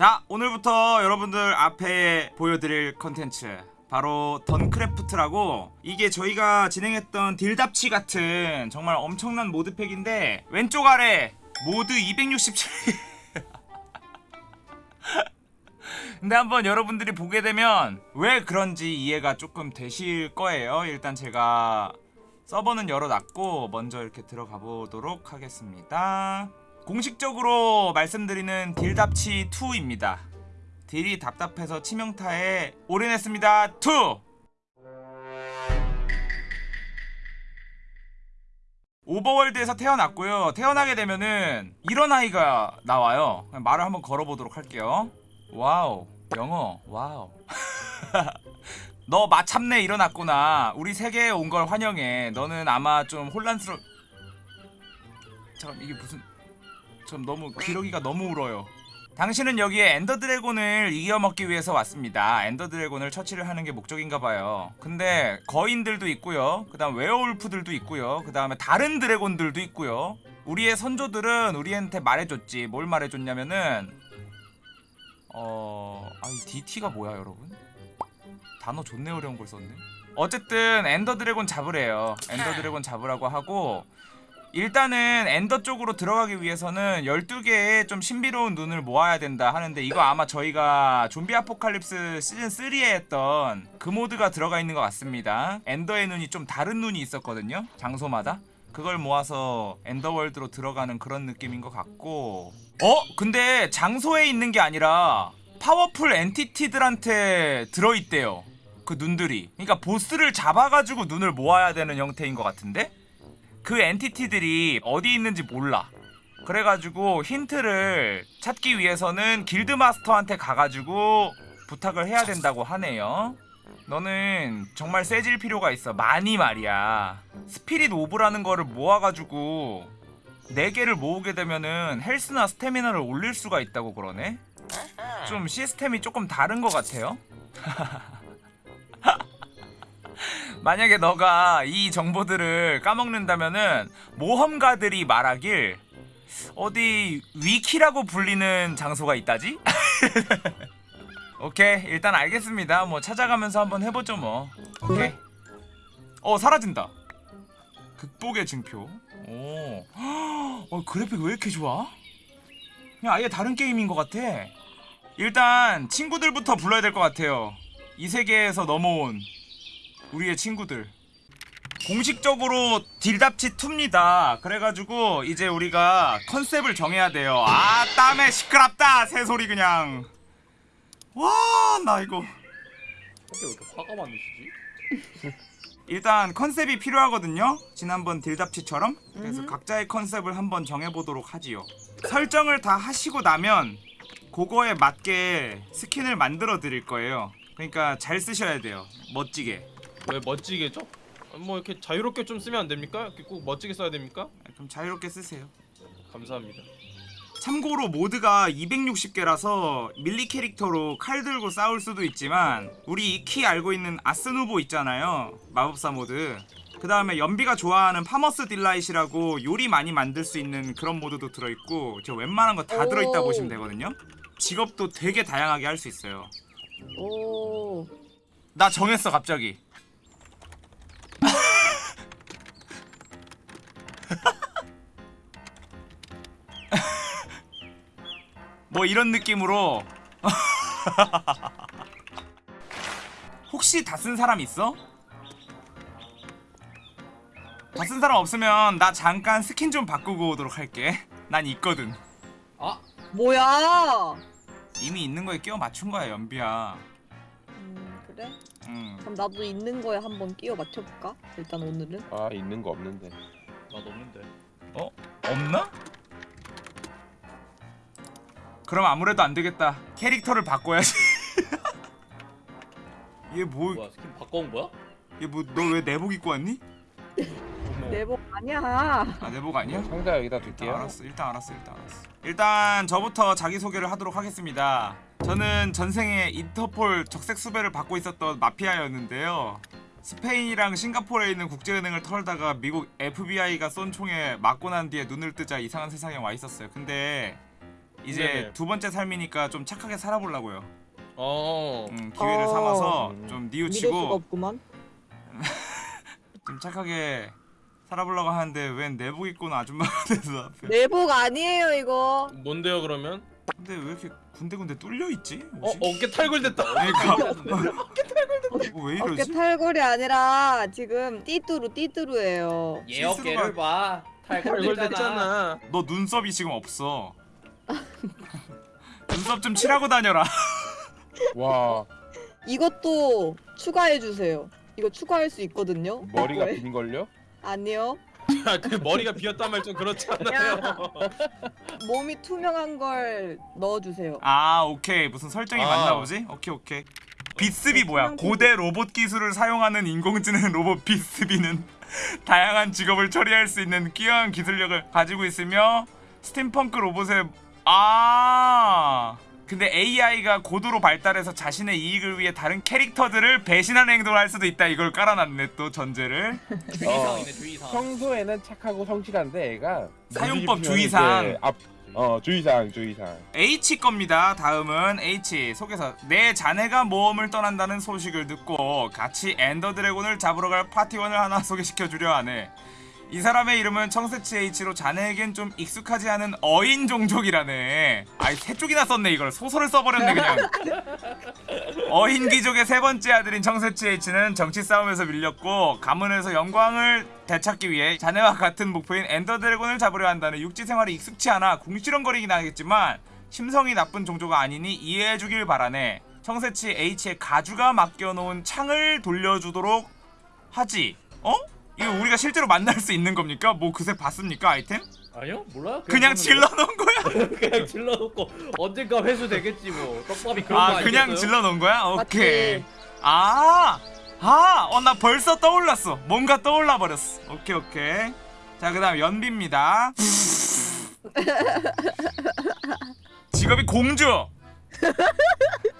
자 오늘부터 여러분들 앞에 보여드릴 컨텐츠 바로 DawnCraft라고 이게 저희가 진행했던 딜답치 같은 정말 엄청난 modpack인데 왼쪽 아래 mod 267 근데 한번 여러분들이 보게 되면 왜 그런지 이해가 조금 되실 거예요. 일단 제가 서버는 열어놨고 먼저 이렇게 들어가 보도록 하겠습니다 공식적으로 말씀드리는 딜답치 2입니다. 딜이 답답해서 치명타에 올인했습니다. 2 Overworld에서 태어났고요. 태어나게 되면은 이런 아이가 나와요. 말을 한번 걸어보도록 할게요. 와우. 영어. 와우. 너 마참내 일어났구나. 우리 세계에 온 걸 환영해. 너는 아마 좀 혼란스러 잠깐 이게 무슨 좀 너무 기러기가 너무 울어요. 당신은 여기에 Ender Dragon을 이겨먹기 위해서 왔습니다. Ender Dragon을 처치를 하는 게 목적인가봐요. 근데 거인들도 있고요. 그 다음 werewolf들도 있고요. 그 다음에 다른 dragon들도 있고요. 우리의 선조들은 우리한테 말해줬지. 뭘 말해줬냐면은 어... 아이 deity가 뭐야 여러분? 단어 존내 어려운 걸 썼네. 어쨌든 Ender Dragon 잡으래요. Ender Dragon 잡으라고 하고 일단은 Ender 쪽으로 들어가기 위해서는 12개의 좀 신비로운 눈을 모아야 된다 하는데 이거 아마 저희가 좀비 apocalypse 시즌 3에 했던 그 mod가 들어가 있는 것 같습니다 Ender의 눈이 좀 다른 눈이 있었거든요 장소마다 그걸 모아서 Ender world로 들어가는 그런 느낌인 것 같고 어? 근데 장소에 있는 게 아니라 powerful entity들한테 들어있대요 그 눈들이 그러니까 보스를 잡아가지고 눈을 모아야 되는 형태인 것 같은데? 그 entity들이 어디 있는지 몰라. 그래가지고 힌트를 찾기 위해서는 guild master한테 가가지고 부탁을 해야 된다고 하네요. 너는 정말 세질 필요가 있어. 많이 말이야. spirit orb라는 거를 모아가지고 4개를 모으게 되면은 health나 스태미나를 올릴 수가 있다고 그러네? 좀 시스템이 조금 다른 것 같아요 만약에 너가 이 정보들을 까먹는다면은 모험가들이 말하길 어디 위키라고 불리는 장소가 있다지? 오케이 일단 알겠습니다. 뭐 찾아가면서 한번 해보죠 뭐. 오케이. 어 사라진다. 극복의 증표. 오. 어, 그래픽 왜 이렇게 좋아? 그냥 아예 다른 게임인 것 같아. 일단 친구들부터 불러야 될 것 같아요. 이 세계에서 넘어온 우리의 친구들. 공식적으로 딜답치 2입니다. 그래가지고 이제 우리가 컨셉을 정해야 돼요. 아 땀에 시끄럽다! 새소리 그냥. 와 나 이거. 왜 이렇게 화가 많으시지? 일단 컨셉이 필요하거든요. 지난번 딜답치처럼. 그래서 각자의 컨셉을 한번 정해보도록 하지요. 설정을 다 하시고 나면 그거에 맞게 스킨을 만들어 드릴 거예요. 그러니까 잘 쓰셔야 돼요. 멋지게 왜 멋지게 죠? 뭐 이렇게 자유롭게 좀 쓰면 안 됩니까? 이렇게 꼭 멋지게 써야 됩니까? 좀 자유롭게 쓰세요 감사합니다. 참고로 모드가 260개라서 melee 캐릭터로 칼 들고 싸울 수도 있지만 우리 익히 알고 있는 Ars Nouveau 있잖아요 마법사 모드 그 다음에 연비가 좋아하는 Farmer's Delight라고 요리 많이 만들 수 있는 그런 모드도 들어있고 저 웬만한 거 다 들어있다 오. 보시면 되거든요 직업도 되게 다양하게 할 수 있어요 오. 나 정했어 갑자기 뭐 이런 느낌으로 혹시 다 쓴 사람 있어? 다 쓴 사람 없으면 나 잠깐 스킨 좀 바꾸고 오도록 할게 난 있거든 아 뭐야? 이미 있는 거에 끼워 맞춘 거야 연비야 음, 그래? 응. 그럼 나도 있는 거에 한번 끼워 맞춰볼까? 일단 오늘은. 아 있는 거 없는데? 없나? 그럼 아무래도 안 되겠다. 캐릭터를 바꿔야지. 얘 뭐, 뭐야 스킨 바꿔온 거야? 얘 뭐, 너 왜 내복 입고 왔니? 내복 아니야. 아, 내복 아니야? 상자 여기다 일단 둘게요 알았어, 일단 알았어, 일단 알았어. 일단 저부터 자기 소개를 하도록 하겠습니다. 저는 전생에 인터폴 적색 수배를 받고 있었던 마피아였는데요. 스페인이랑 싱가포르에 있는 국제은행을 털다가 미국 FBI가 쏜 총에 맞고 난 뒤에 눈을 뜨자 이상한 세상에 와 있었어요. 근데 이제 네네. 두 번째 삶이니까 좀 착하게 살아보려고요. 어. 음, 기회를 어. 삼아서 음. 좀 수가 뉘우치고 없구만. 좀 착하게 살아보려고 하는데 웬 내복 입고 온 아줌마가 돼서 앞에. 내복 아니에요 이거. 뭔데요 그러면? 근데 왜 이렇게 군데군데 뚫려 있지? 어 어깨 탈골됐다. 그러니까 어, 왜 어깨 이러지? 탈골이 아니라 지금 띠뚜루 띠뚜루예요. 얘 어깨를 봐. 탈골됐잖아. 너 눈썹이 지금 없어. 눈썹 좀 칠하고 다녀라. 와 이것도 추가해 주세요. 이거 추가할 수 있거든요. 머리가. 빈 걸요? 아니요. 그 머리가 비었단 말 좀 그렇잖아요. 몸이 투명한 걸 넣어주세요. 아 오케이 무슨 설정이 아. 맞나 보지? 오케이 오케이. 비스비 뭐야? 고대 로봇 기술을 사용하는 인공지능 로봇 비스비는 다양한 직업을 처리할 수 있는 뛰어난 기술력을 가지고 있으며 스팀펑크 로봇의 아 근데 AI가 고도로 발달해서 자신의 이익을 위해 다른 캐릭터들을 배신하는 행동을 할 수도 있다 이걸 깔아놨네 또 전제를 주의사항이네 주의사항. 평소에는 착하고 성실한데 애가 사용법 주의사항. 앞, 어 주의사항 주의사항 H 겁니다. 다음은 H 속에서 내 자네가 모험을 떠난다는 소식을 듣고 같이 엔더 드래곤을 잡으러 갈 파티원을 하나 소개시켜 주려 하네. 이 사람의 이름은 청새치 H로 자네에겐 좀 익숙하지 않은 어인 종족이라네. 아이 세 쪽이나 썼네 이걸 소설을 써버렸네 그냥. 어인 귀족의 세 번째 아들인 청새치 H는 정치 싸움에서 밀렸고 가문에서 영광을 되찾기 위해 자네와 같은 목표인 엔더 드래곤을 잡으려 한다는 육지 생활이 익숙치 않아 궁시렁거리긴 하겠지만 심성이 나쁜 종족가 아니니 이해해주길 바라네. 청새치 H의 가주가 맡겨놓은 창을 돌려주도록 하지. 어? 이거 우리가 실제로 만날 수 있는 겁니까? 뭐 그새 봤습니까 아이템? 아니요 몰라요. 그냥 보는데. 질러놓은 거야? 그냥 질러놓고 언젠가 회수 되겠지 뭐. 떡밥이 그런 거아 아니겠어요? 그냥 질러놓은 거야? 오케이. 맞지? 아, 아, 어 나 벌써 떠올랐어. 뭔가 떠올라 버렸어. 오케이 오케이. 자 그 다음 연비입니다. 직업이 공주.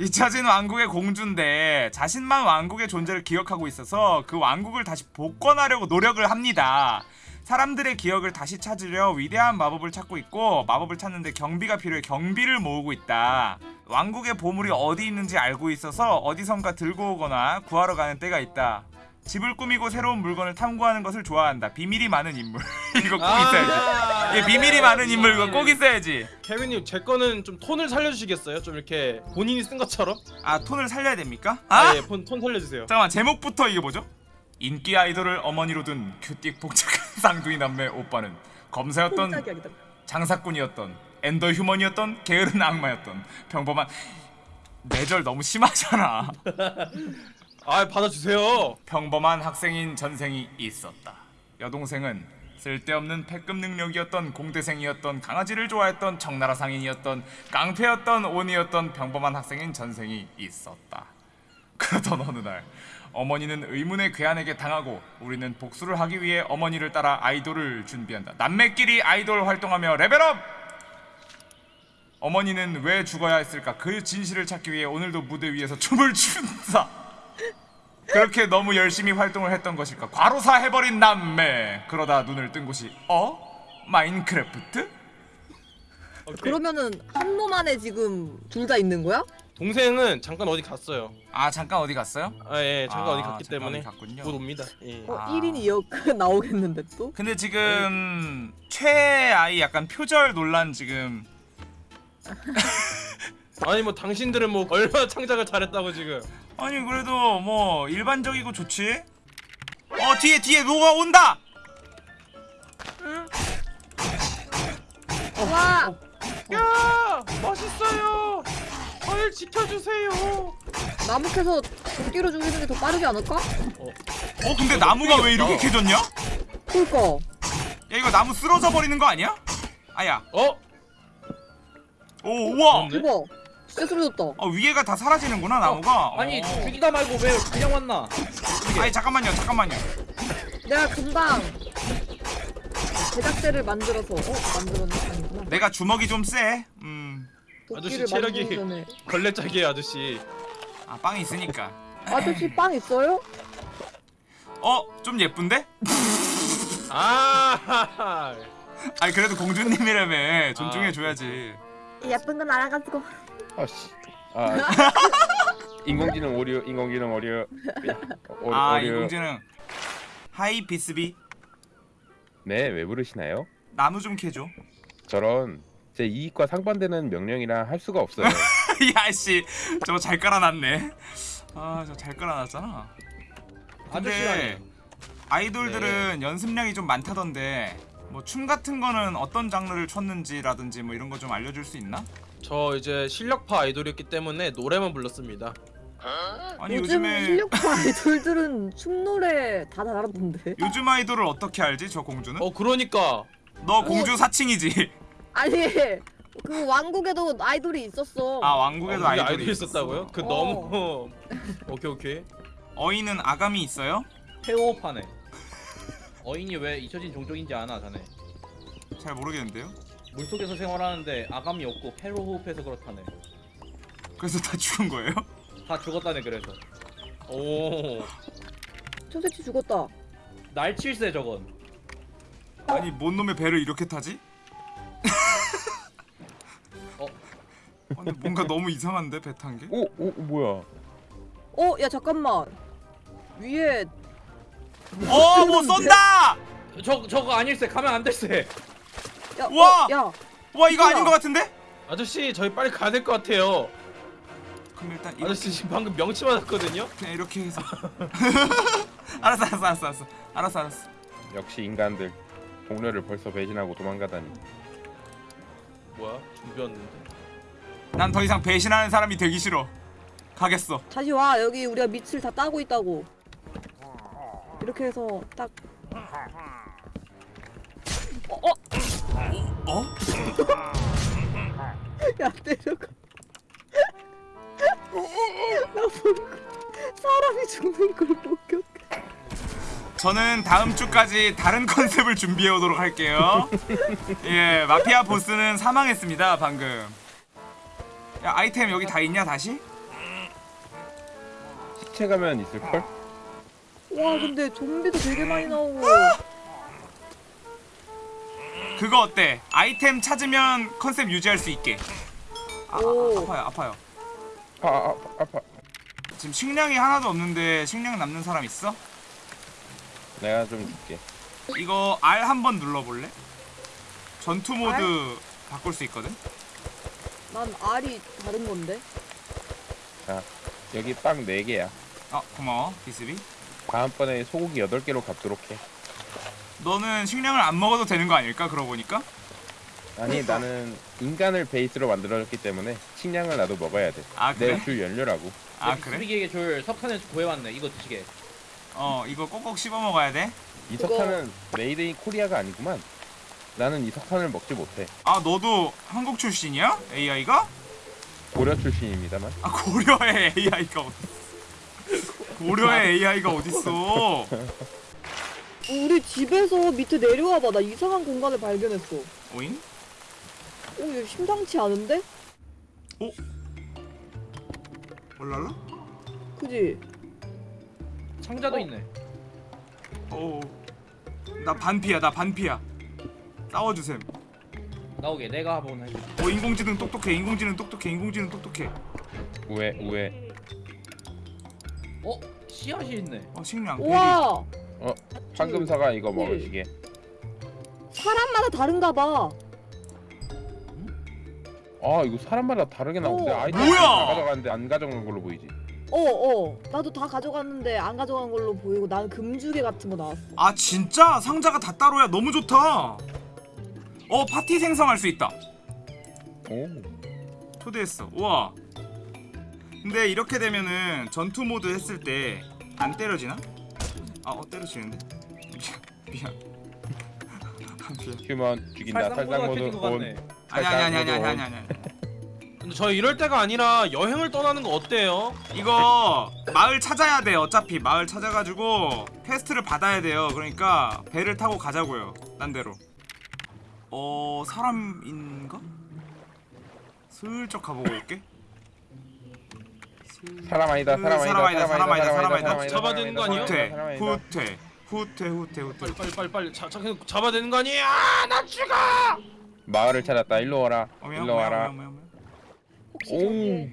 잊혀진 왕국의 공주인데 자신만 왕국의 존재를 기억하고 있어서 그 왕국을 다시 복권하려고 노력을 합니다. 사람들의 기억을 다시 찾으려 위대한 마법을 찾고 있고 마법을 찾는데 경비가 필요해 경비를 모으고 있다. 왕국의 보물이 어디 있는지 알고 있어서 어디선가 들고 오거나 구하러 가는 때가 있다. 집을 꾸미고 새로운 물건을 탐구하는 것을 좋아한다. 비밀이 많은 인물. 이거 꼭 있어야지. 예, 비밀이 많은 인물 이거 꼭 있어야지. 케빈님 제 거는 좀 톤을 살려주시겠어요? 좀 이렇게 본인이 쓴 것처럼? 아 톤을 살려야 됩니까? 아, 아? 예, 폰, 톤 살려주세요. 잠깐만 제목부터 이게 뭐죠? 인기 아이돌을 어머니로 둔 큐틱 복잡한 쌍둥이 남매 오빠는 검사였던. 장사꾼이었던 엔더 휴먼이었던 게으른 악마였던 평범한 내절 너무 심하잖아. 아 받아주세요. 평범한 학생인 전생이 있었다. 여동생은 쓸데없는 패급 능력이었던 공대생이었던 강아지를 좋아했던 청나라 상인이었던 깡패였던 온이었던 평범한 학생인 전생이 있었다. 그러던 어느 날 어머니는 의문의 괴한에게 당하고 우리는 복수를 하기 위해 어머니를 따라 아이돌을 준비한다. 남매끼리 아이돌 활동하며 레벨업! 어머니는 왜 죽어야 했을까? 그 진실을 찾기 위해 오늘도 무대 위에서 춤을 춘다. 그렇게 너무 열심히 활동을 했던 것일까? 과로사 해버린 남매. 그러다 눈을 뜬 곳이 어? 마인크래프트? 그러면은 한몸 안에 지금 둘 다 있는 거야? 동생은 잠깐 어디 갔어요. 아 잠깐 어디 갔어요? 아 예, 잠깐 아, 어디 갔기 잠깐 때문에. 곧 옵니다. 예. 어, 아. 1인이 여 나오겠는데 또? 근데 지금 최아이 약간 표절 논란 지금 아니 뭐 당신들은 뭐 얼마나 창작을 잘했다고 지금. 아니 그래도 뭐 일반적이고 좋지? 어 뒤에 뒤에 뭐가 온다! 와! 야 멋있어요. 저를 지켜주세요. 나무 캐서 도끼로 죽이는 게 더 빠르지 않을까? 어 근데 나무가 왜 이렇게 캐졌냐? 야 그니까 이거 나무 쓰러져 버리는 거 아니야? 아야 어? 오 우와? 대박 진짜 쓰러졌다 어, 위에가 다 사라지는구나 나무가 아니 어. 죽이다 말고 왜 그냥 왔나? 아니 잠깐만요 잠깐만요 내가 금방 제작대를 만들어서 어? 만들었네? 아니구나 내가 주먹이 좀쎄 음. 아저씨 체력이- 걸레짝이에요 아저씨. 아 빵이 있으니까 아저씨 빵 있어요? 어? 좀 예쁜데? 아 아니 그래도 공주님이라며 존중해줘야지 예쁜 건 알아가지고. 아씨. 아 인공지능 오류 인공지능 오류. 오류, 아 오류. 인공지능 Hi Bixby 네 왜 부르시나요? 나무 좀 캐줘 저런 제 이익과 상반되는 명령이라 할 수가 없어요. 야씨 저거 잘 깔아놨네 아 저 잘 깔아놨잖아 근데. 아이돌들은 연습량이 좀 많다던데 뭐 춤 같은 거는 어떤 장르를 췄는지라든지 뭐 이런 거 좀 알려줄 수 있나? 저 이제 실력파 아이돌이었기 때문에 노래만 불렀습니다. 아니 요즘 요즘에 실력파 아이돌들은 춤 노래 다 잘하던데. 요즘 아이돌을 어떻게 알지 저 공주는? 어 그러니까 너 공주 사칭이지? 아니 그 왕국에도 아이돌이 있었어. 아 왕국에도 아, 우리 아이돌이, 아이돌이 있었다고요? 그 어. 너무 오케이 오케이. 어이는 아감이 있어요? 페오파네. 어인이 왜 잊혀진 종족인지 아나 자네. 잘 모르겠는데요. 물속에서 생활하는데 아감이 없고 폐로 호흡해서 그렇다네. 그래서 다 죽은 거예요? 다 죽었다네 그래서. 오. 저 새끼 죽었다. 날칠세 저건. 아니 뭔 놈의 배를 이렇게 타지? 어? 아니 뭔가 너무 이상한데 배 탄 게? 오, 오 뭐야? 어, 야 잠깐만. 위에 어, 뭐 쏜다! 저 저거 아닐세 가면 안 될세. 야, 우와! 어, 야, 와 이거? 아닌 것 같은데? 아저씨 저희 빨리 가야 될 것 같아요. 그럼 일단 이렇게, 아저씨 지금 방금 명치 맞았거든요. 그냥 이렇게 해서 알았어 알았어 알았어 알았어 알았어 알았어 역시 인간들 동료를 벌써 배신하고 도망가다니. 뭐야 준비였는데. 난 더 이상 배신하는 사람이 되기 싫어 가겠어 다시 와. 여기 우리가 밑을 다 따고 있다고. 이렇게 해서 딱. 어, 어, 어? 야 때려가. 나 보고 사람이 죽는 걸 목격. 저는 다음 주까지 다른 컨셉을 준비해 오도록 할게요 예 마피아 보스는 사망했습니다 방금 야 아이템 여기 다 있냐 다시? 시체 가면 있을 걸? 와, 근데 좀비도 되게 많이 나오고. 그거 어때? 아이템 찾으면 컨셉 유지할 수 있게 아, 아, 오. 아파요 아파요 아, 아, 아파. 지금 식량이 하나도 없는데 식량 남는 사람 있어? 내가 좀 줄게. 이거 R 한 번 눌러볼래? 전투 모드 바꿀 수 있거든? 난 알이 다른 건데. 자, 여기 빵 4개야. 어 고마워 비스비 다음번에 소고기 8개로 갚도록 해. 너는 식량을 안 먹어도 되는 거 아닐까 그러고 보니까? 아니, 나는 인간을 베이스로 만들어졌기 때문에 식량을 나도 먹어야 돼. 아 그래? 내주 연료라고. 아 그래? 수비기에게 줄 석탄을 구해왔네. 이거 드시게. 어 이거 꼭꼭 씹어 먹어야 돼? 이 그거- 석탄은 made in Korea가 아니구만. 나는 이 석탄을 먹지 못해. 아 너도 한국 출신이야? AI가? 고려 출신입니다만. 아 고려의 AI가 어디 고려의 AI가 어딨어 우리 집에서 밑에 내려와 봐. 나 이상한 공간을 발견했어. 오잉? 오, 이거 심상치 않은데? 올랄라? 그지? 상자도 어? 있네. 어나 반피야 나 반피야 싸워주셈 나오게 내가 한번 해줄게. 어 인공지능 똑똑해 인공지능 똑똑해 인공지능 똑똑해 우에 우에. 어? 씨앗이 있네. 어 식량 우와! 황금사가 이거 먹으시게. 사람마다 다른가 봐. 아 이거 사람마다 다르게 나오는데 오. 아이템 뭐야? 다 가져갔는데 안 가져간 걸로 보이지. 어, 어. 나도 다 가져갔는데 안 가져간 걸로 보이고 난 금주개 같은 거 나왔어. 아 진짜? 상자가 다 따로야 너무 좋다 어 파티 생성할 수 있다 오. 초대했어 우와 근데 이렇게 되면은 전투 모드 했을 때 안 때려지나? 아 어 때려지는데 미안 미안 human 죽인다. 모드가 모드 on. 같네. 아니 아니 아니 아니 아니 아니 아니 근데 저 이럴 때가 아니라 여행을 떠나는 거 어때요? 이거 마을 찾아야 돼 어차피 마을 찾아가지고 quest를 받아야 돼요 그러니까 배를 타고 가자고요 딴 데로 어 사람인가? 슬쩍 가보고 올게 사람 아니다. 사람 아니다. 사람 아니다, 사람 아니다, 사람 아니다. 잡아야 되는 거 아니야? 후퇴. 후퇴 후퇴 후퇴 후퇴 빨리 빨리 빨리 빨리 자, 자 계속 잡아야 되는 거 아니야? 나 죽어! 마을을 찾았다. 일로 와라. 일로 와라. 혹시 오. 저기에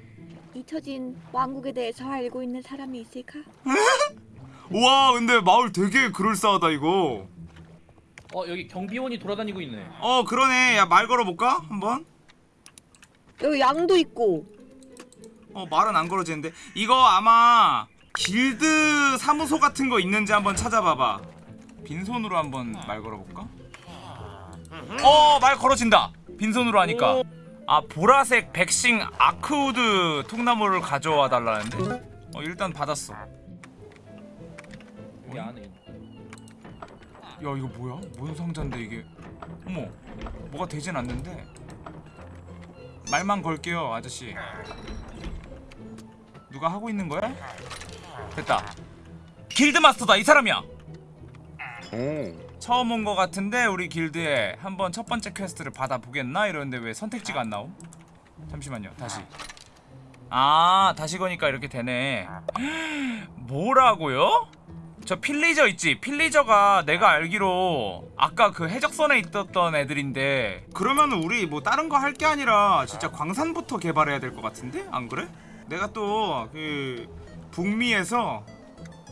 잊혀진 왕국에 대해서 알고 있는 사람이 있을까? 와 근데 마을 되게 그럴싸하다 이거 어 여기 경비원이 돌아다니고 있네. 어 그러네 야 말 걸어볼까 한번 여기 양도 있고. 어 말은 안 걸어지는데. 이거 아마 길드 사무소 같은 거 있는지 한번 찾아봐봐. 빈손으로 한번 말 걸어볼까? 어 말 걸어진다. 빈손으로 하니까. 아 보라색 백싱 아크우드 통나무를 가져와 달라는데? 어 일단 받았어. 야 여기 안에. 이거 뭐야? 뭔 상자인데 이게? 어머 뭐가 되진 않는데? 말만 걸게요 아저씨 누가 하고 있는 거야? 됐다 길드 마스터다 이 사람이야 오. 처음 온 거 같은데 우리 길드에 한번 첫 번째 quest를 받아보겠나 이러는데 왜 선택지가 안 나옴? 잠시만요 다시 아 다시 거니까 이렇게 되네 뭐라고요? 저 pillager 있지 pillager가 내가 알기로 아까 그 해적선에 있었던 애들인데 그러면 우리 뭐 다른 거 할 게 아니라 진짜 광산부터 개발해야 될 것 같은데 안 그래? 내가 또 그 북미에서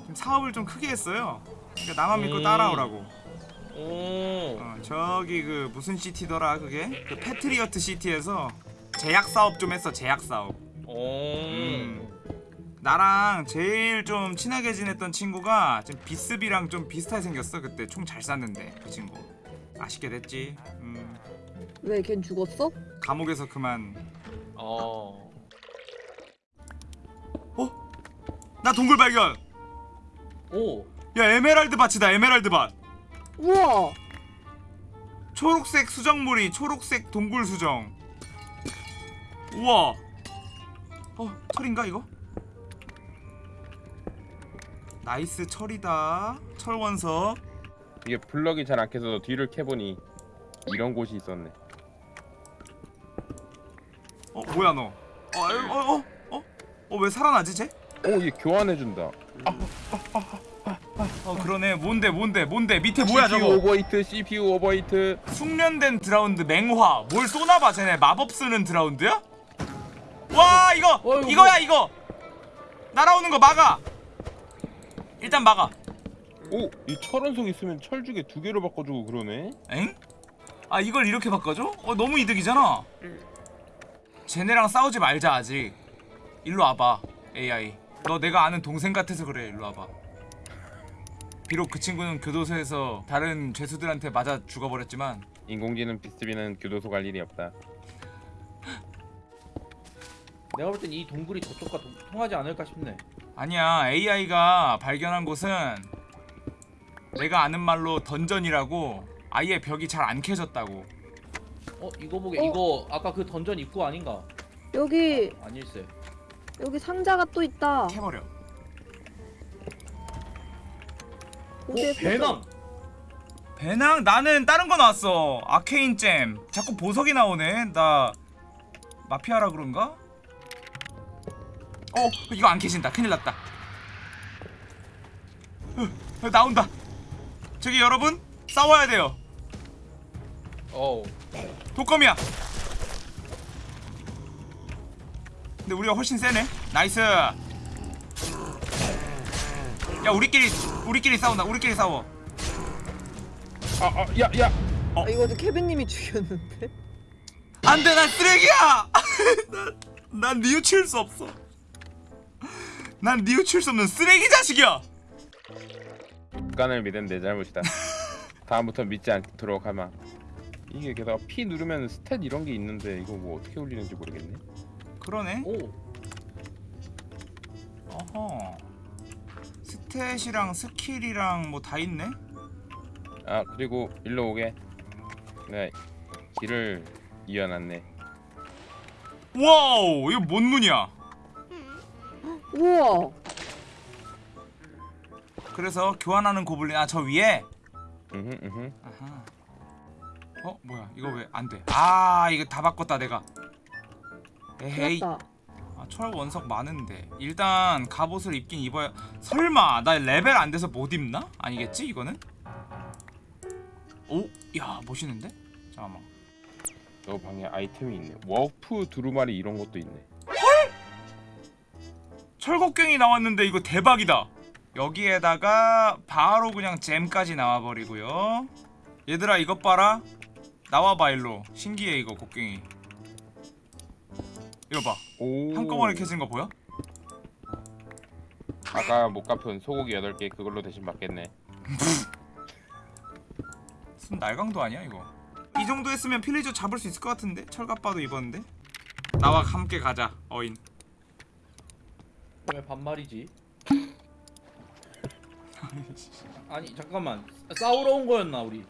좀 사업을 좀 크게 했어요 그러니까 나만 믿고 음. 따라오라고 오. 어, 저기 그 무슨 시티더라 그게 그 패트리어트 시티에서 제약 사업 좀 했어 제약 사업. 오. 음. 나랑 제일 좀 친하게 지냈던 친구가 지금 비스비랑 좀 비슷하게 생겼어 그때 총 잘 쐈는데 그 친구 아쉽게 됐지. 음, 왜걘 죽었어? 감옥에서 그만. 어. 나 동굴 발견. 오. 야 에메랄드 밭이다 에메랄드 밭. 우와. 초록색 수정물이 초록색 동굴 수정. 우와. 어 철인가 이거? nice 철이다. 철 원석. 이게 블럭이 잘안 켜서 뒤를 캐보니 이런 곳이 있었네. 어 뭐야 너? 어 어 어 어? 어? 어왜 살아나지 쟤? 오, 이게 교환해준다. 어 그러네. 뭔데 뭔데 뭔데 밑에 뭐야 CPU 저거? overheat, CPU overheat. 숙련된 drowned 맹화. 뭘 쏘나봐 쟤네. 마법 쓰는 drowned야? 와 이거 어이구. 이거야 이거. 날아오는 거 막아. 일단 막아. 오, 이 철원석 있으면 철주게 두 개로 바꿔주고 그러네. 엥? 아 이걸 이렇게 바꿔줘? 어 너무 이득이잖아. 쟤네랑 싸우지 말자 아직. 일로 와봐 AI. 너 내가 아는 동생 같아서 그래 일로 와봐. 비록 그 친구는 교도소에서 다른 죄수들한테 맞아 죽어버렸지만 인공지능 비스비는 교도소 갈 일이 없다. 내가 볼 땐 이 동굴이 저쪽과 동- 통하지 않을까 싶네. 아니야 AI가 발견한 곳은 내가 아는 말로 던전이라고 아예 벽이 잘 안 캐졌다고. 어 이거 보게 어? 이거 아까 그 던전 입구 아닌가? 여기 아닐세. 여기 상자가 또 있다. 캐버려. 오 어디에 배낭. 배낭 나는 다른 거 나왔어. 아케인 잼. 자꾸 보석이 나오네. 나 마피아라 그런가? 어 이거 안 캐진다. 큰일 났다. 어, 나온다. 저기 여러분 싸워야 돼요. 어. 독검이야. 근데 우리가 훨씬 세네. nice. 야 우리끼리 우리끼리 싸운다. 우리끼리 싸워. 아, 아, 야, 야. 아, 이거도 케빈님이 죽였는데. 안돼 난 쓰레기야. 난, 난 뉘우칠 수 없어. 난 뉘우칠 수 없는 쓰레기 자식이야. 습관을 믿은 내 잘못이다. 다음부터 믿지 않도록 하마. 이게 게다가 P 누르면 stat 이런 게 있는데 이거 뭐 어떻게 올리는지 모르겠네. 그러네. 오. 어허. stat이랑 skill이랑 뭐 다 있네. 아 그리고 일로 오게. 네 길을 이어놨네. 와우 이거 뭔 문이야? 우와. 그래서 교환하는 고블린 아 저 위에. 으흠 으흠. 아하. 어 뭐야 이거 왜 안 돼? 아 이거 다 바꿨다 내가. 에헤이. 아아철 원석 많은데 일단 갑옷을 입긴 입어야 설마 나 레벨 안 돼서 못 입나? 아니겠지 이거는? 오? 야 멋있는데? 잠깐만 너 방에 아이템이 있네. 워프 두루마리 이런 것도 있네. 철곡갱이 나왔는데 이거 대박이다 여기에다가 바로 그냥 gem까지 나와버리고요 얘들아 이것 봐라 나와봐 일로 신기해 이거 곡갱이 이거 봐 오. 한꺼번에 켜진 거 보여? 아까 못 갚은 소고기 8개 그걸로 대신 받겠네. 무슨 날강도 아니야 이거 이 정도 했으면 필리저 잡을 수 있을 것 같은데 철갑바도 입었는데 나와 함께 가자 어인 왜 반말이지? 아니 잠깐만 싸우러 온 거였나 우리?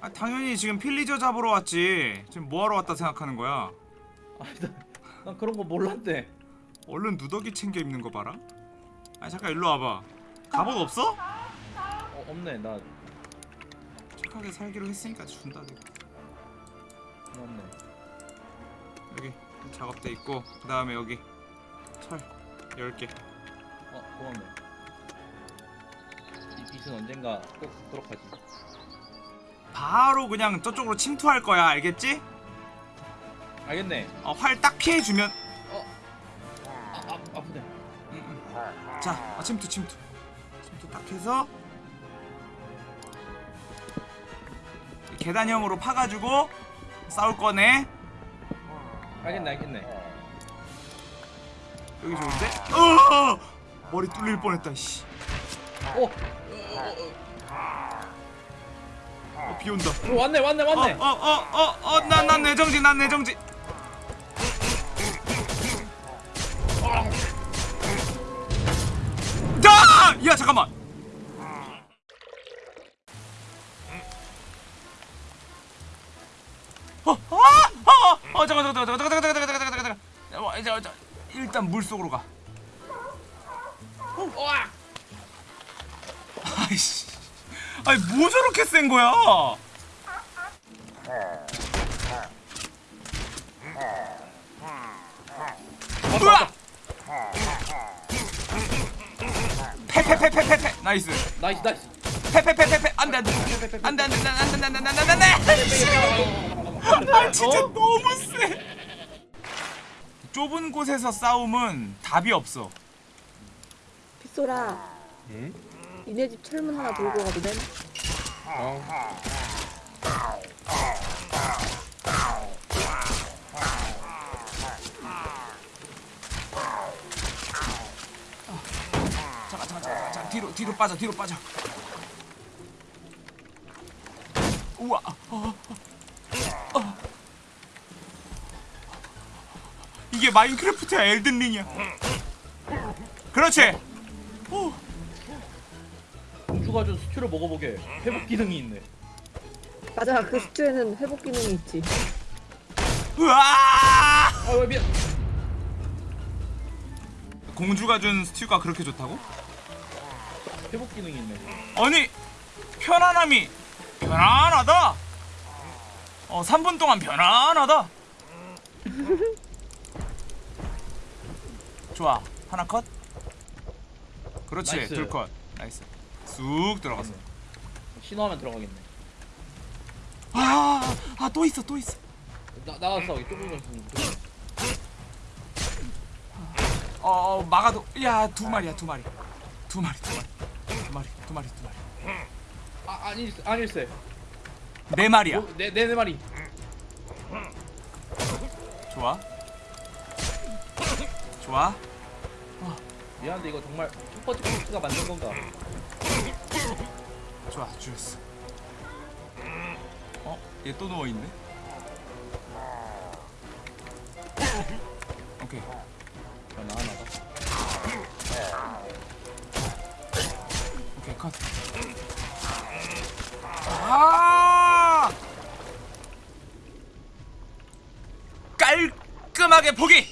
아 당연히 지금 필리저 잡으러 왔지 지금 뭐하러 왔다 생각하는 거야 아니 난, 난 그런 거 몰랐대. 얼른 누더기 챙겨 입는 거 봐라 아 잠깐 일로 와봐 갑옷 없어? 어, 없네 나 착하게 살기로 했으니까 준다 내가 없네. 여기 작업대 있고 그 다음에 여기 철 10개 어 고맙네. 이 빛은 언젠가 꼭 듣도록 하지. 바로 그냥 저쪽으로 침투할 거야 알겠지? 알겠네. 어, 활 딱 피해주면 아, 아 아프네. 음, 음. 자 어, 침투 침투 침투 딱 해서 계단형으로 파가지고 싸울 거네 알겠네 알겠네. 여기 좋은데? 어! 머리 뚫릴 뻔했다 씨. 어, 어, 비 온다 어 왔네 왔네 왔네. 어 어 어 어 어 난난 내정지 난 내정지 잠깐만 어, 아! 어, 어, 잠깐, 잠깐, 잠깐, 잠깐, 잠깐, 잠깐, 잠깐, 잠깐, 잠깐, 잠깐. 어, 이제, 일단 물 속으로 가. 와! 아이씨, 아니 뭐 저렇게 센 거야? 으아! 패패패패패패 nice nice nice. 패패패패패 안돼 안돼 안돼 안돼 안돼 안돼 안돼 안돼 안돼 아 진짜 너무 세 좁은 곳에서 싸움은 답이 없어 빗소라 응? 니네 집 철문 하나 들고 가도 돼? 어. 잠깐 잠깐 잠깐 잠깐 뒤로 뒤로 빠져 뒤로 빠져 우와 어, 어, 어. 이게 마인크래프트야 엘든링이야 그렇지 오. 공주가 준 스튜를 먹어보게. 회복 기능이 있네. 맞아 그 스튜에는 회복 기능이 있지 으아 아왜 미안. 공주가 준 스튜가 그렇게 좋다고? 회복 기능이 있네. 아니 편안함이 편안하다. 어 3분 동안 편안하다. 좋아. 하나 컷? 그렇지. nice. 둘컷. nice. 쑥 들어갔어 신호하면 들어가겠네. 아아 또 있어 또 있어. 나 나왔어. 좁은 거 어, 어 막아도 야 두 마리야 두 마리. 두 마리 두 마리 두 마리 두 마리 두 마리 아 아니 아닐세. 네 마리야 내내 내 말이. 좋아 좋아 미안한데 이거 정말 첫 번째 코스가 만든 건가? 좋아 죽였어 어? 얘 또 누워있네 오케이 변화 하나 컷 아! 깔끔하게 포기